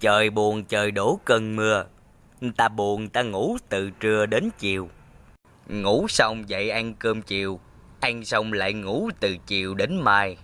Trời buồn trời đổ cơn mưa, ta buồn ta ngủ từ trưa đến chiều. Ngủ xong dậy ăn cơm chiều, ăn xong lại ngủ từ chiều đến mai.